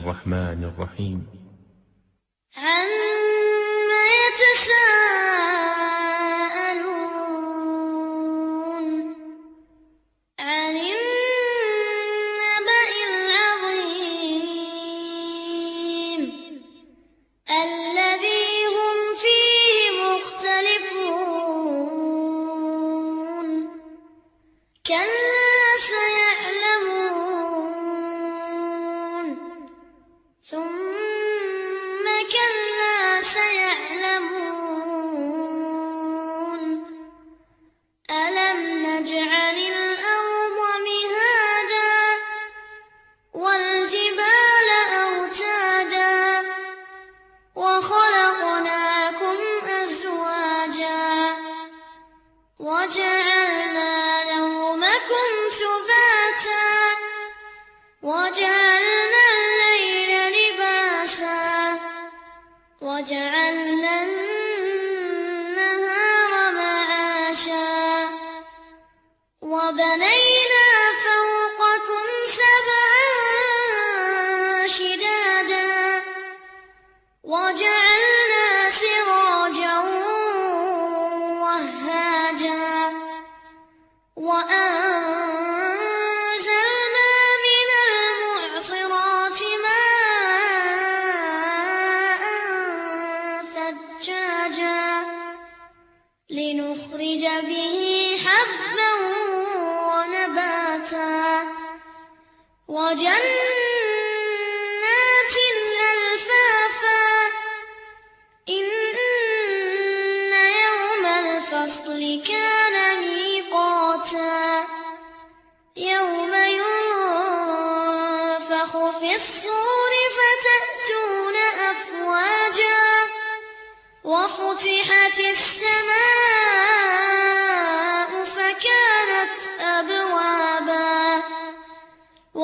الرحمن الرحيم. عم يتساءلون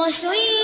我所以。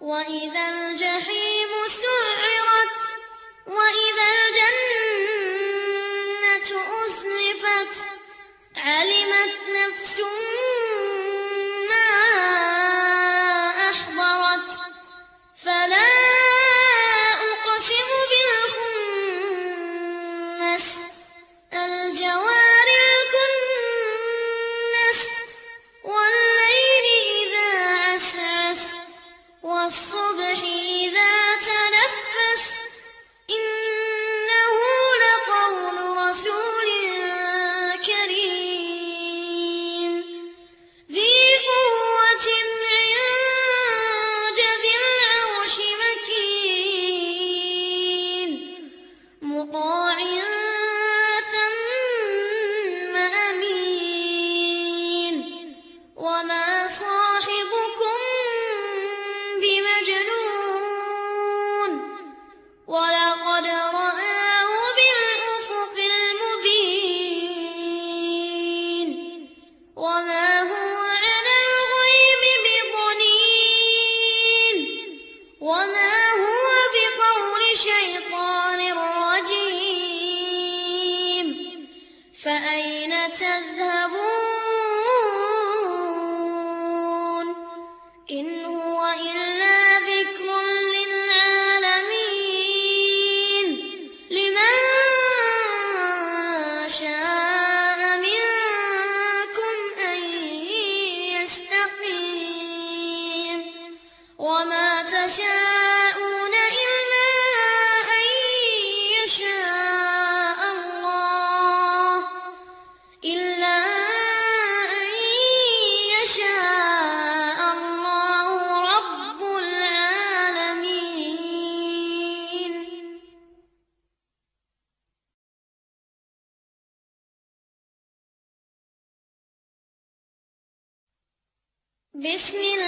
وإذا الجحيم سعرت وإذا الجنة أزلفت علمت نفس ما إلا أن يشاء الله رب العالمين. بسم الله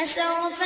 فسوف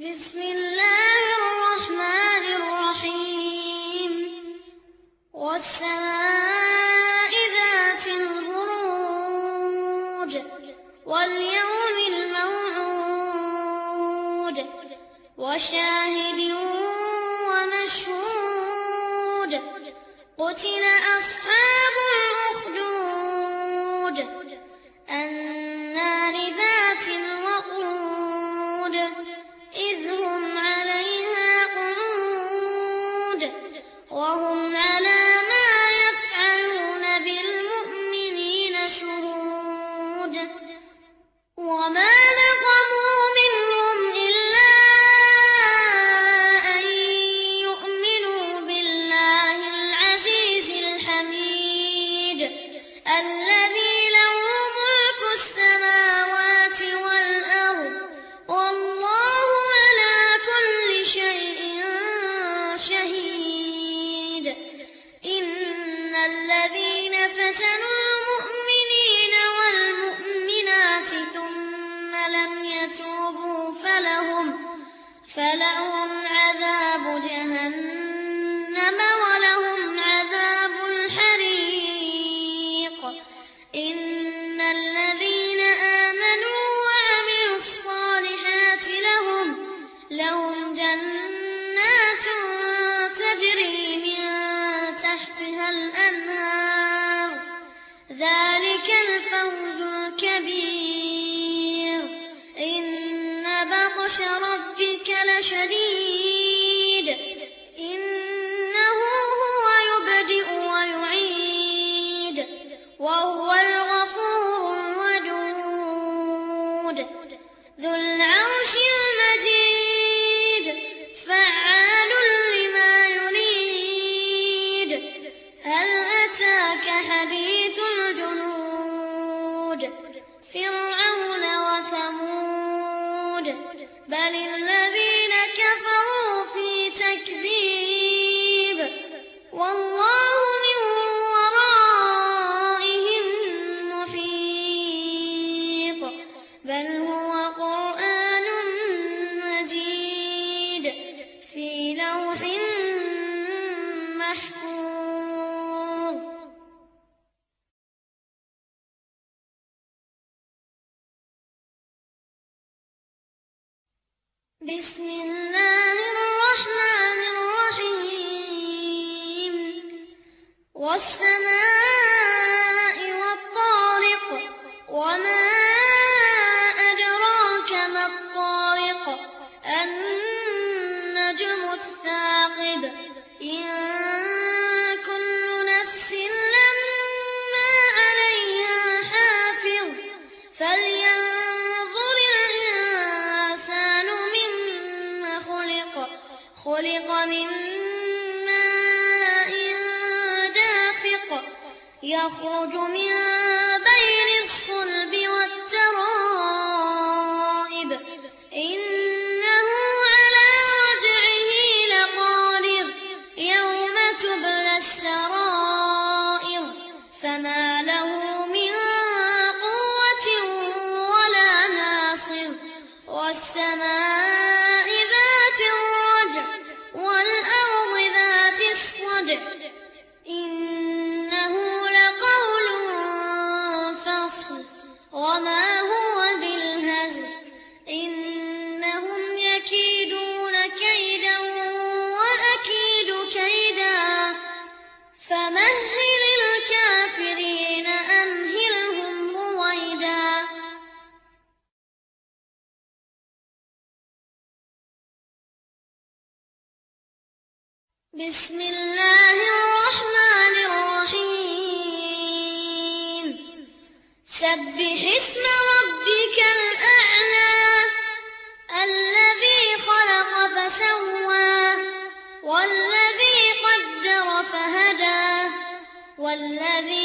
بسم الله الرحمن الرحيم. والسماء ذات البروج واليوم الموعود وشاهد ومشهود. قتل أصحاب الأرض بسم الله 葫芦救命 والذي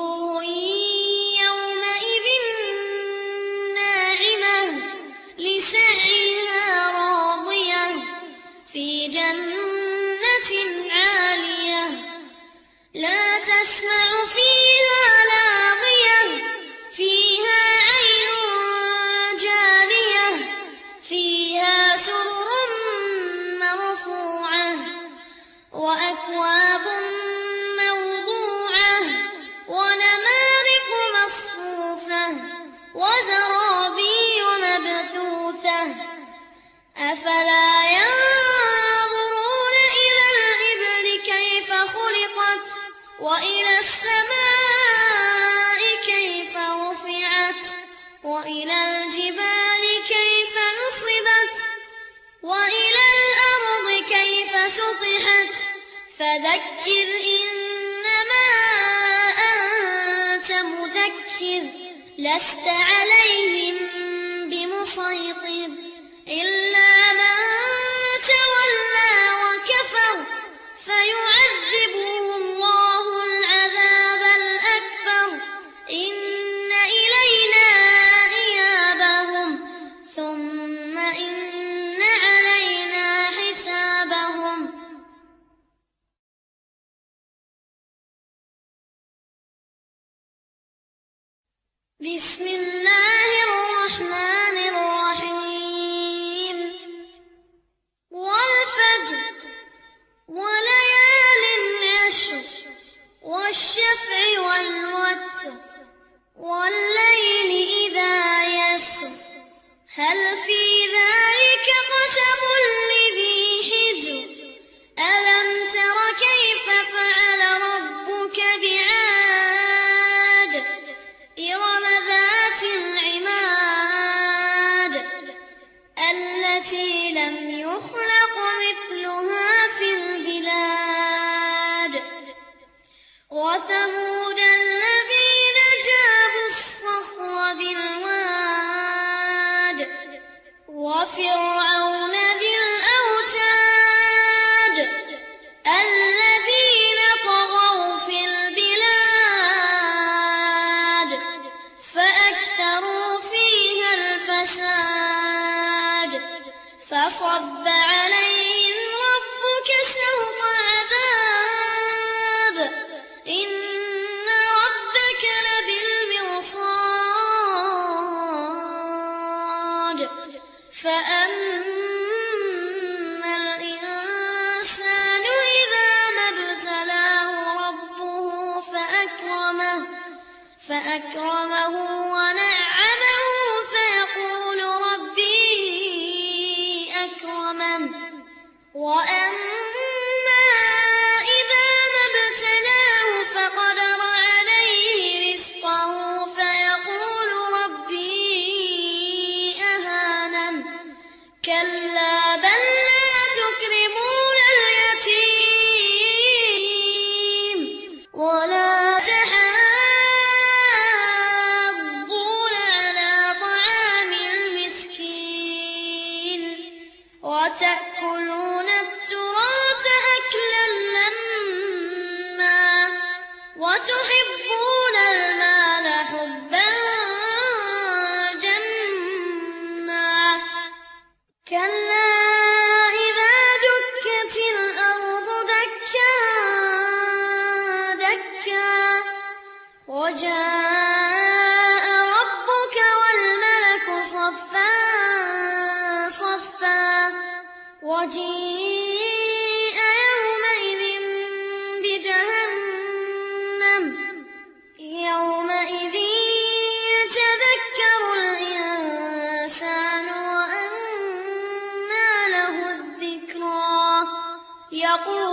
وجوه فذكر إنما أنت مذكر لست عليهم بمسيطر وثمود يقول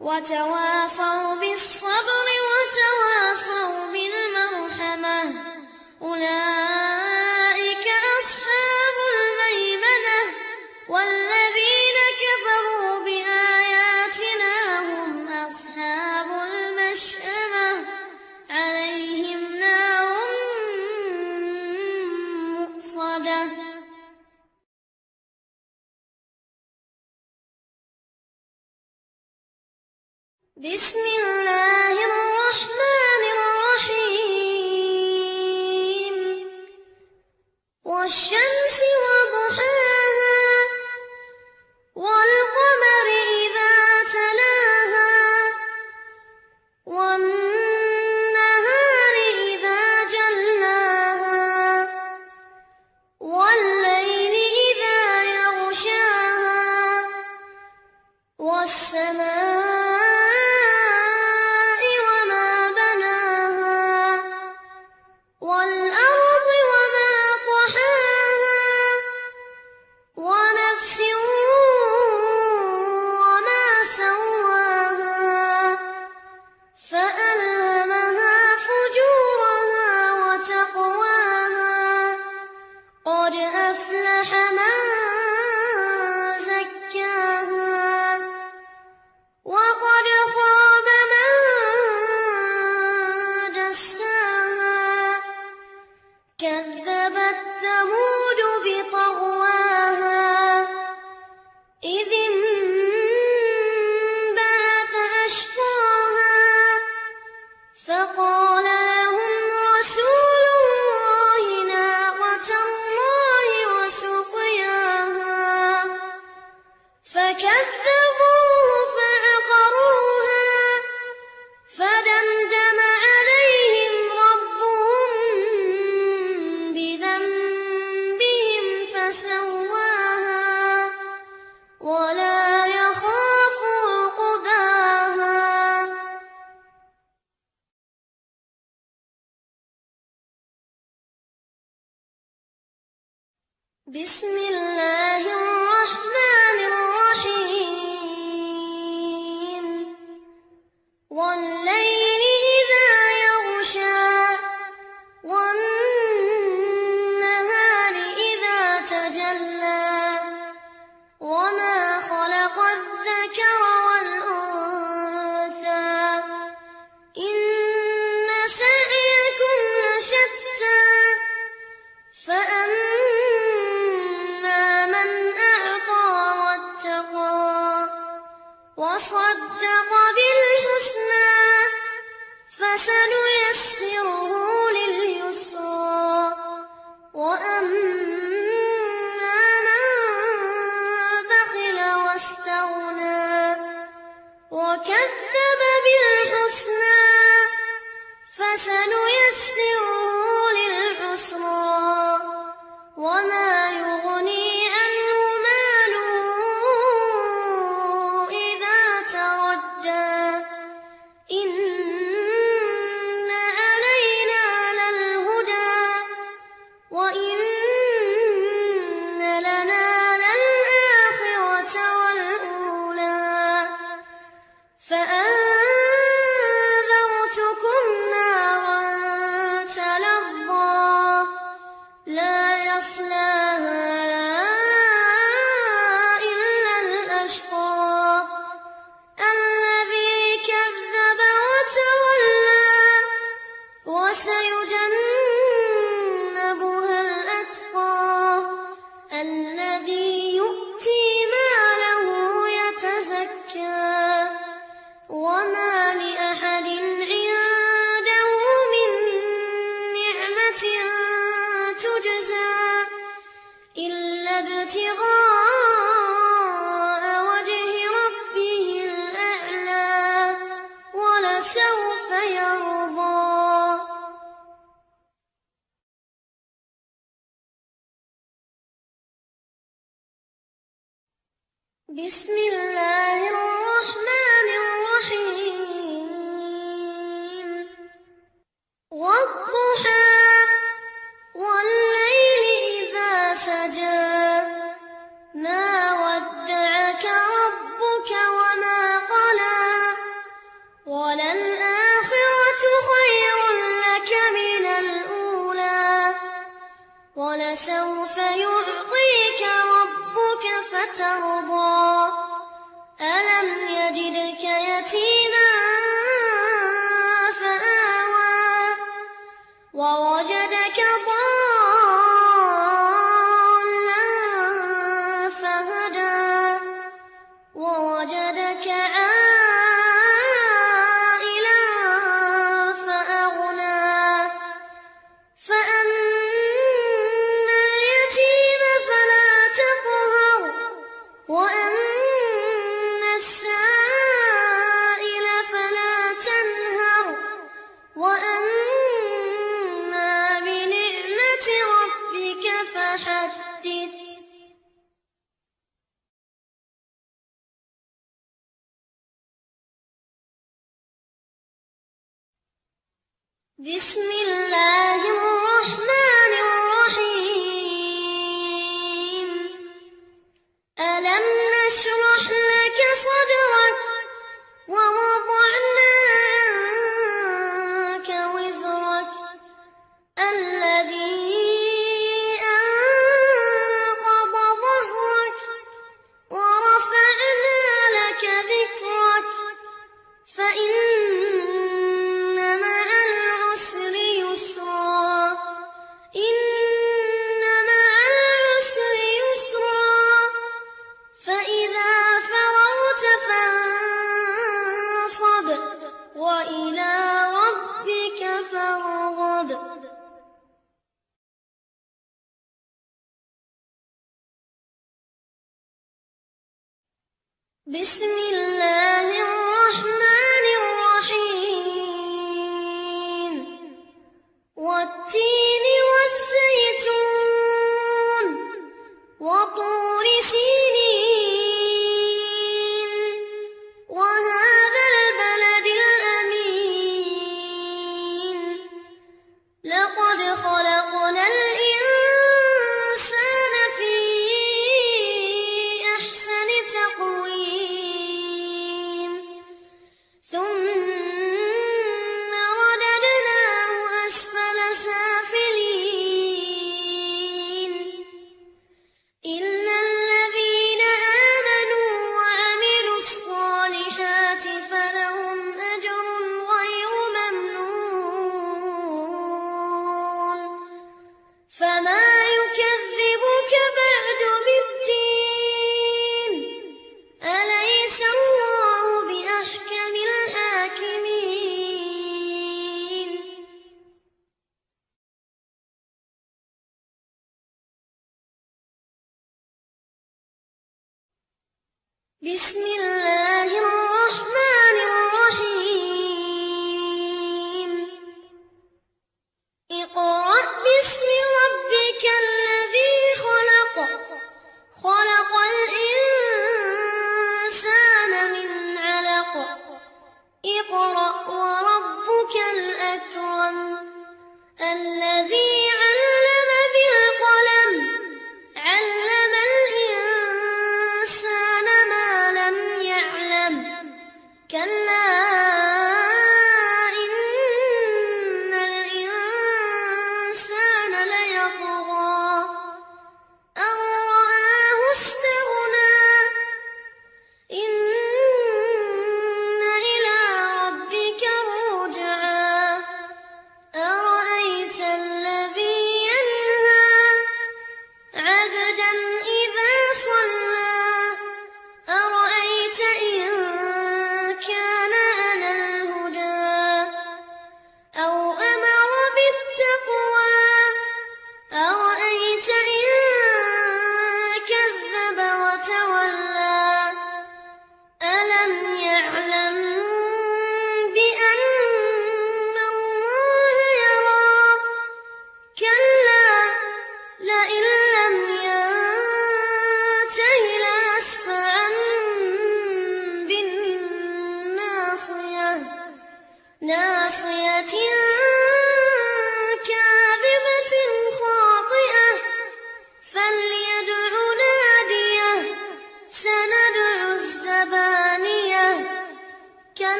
وتواصوا بالصبر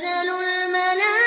تنزل الملائكة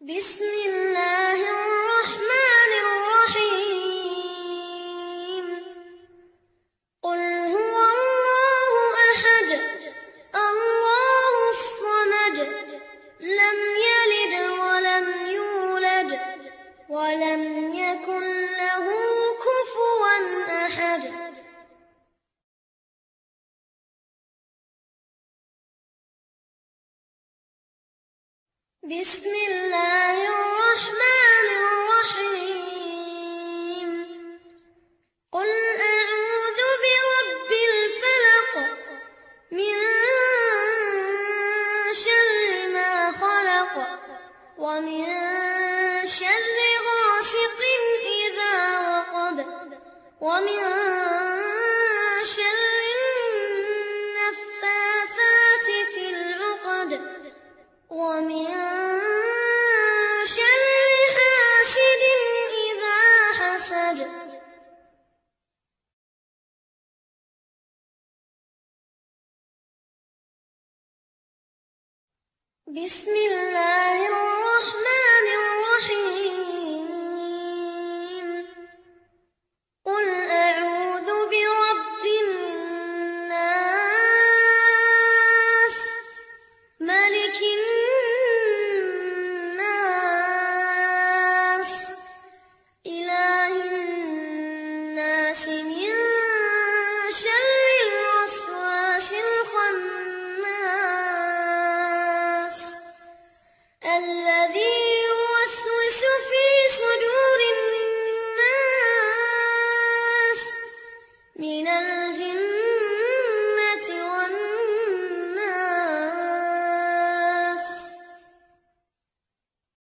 بسم الله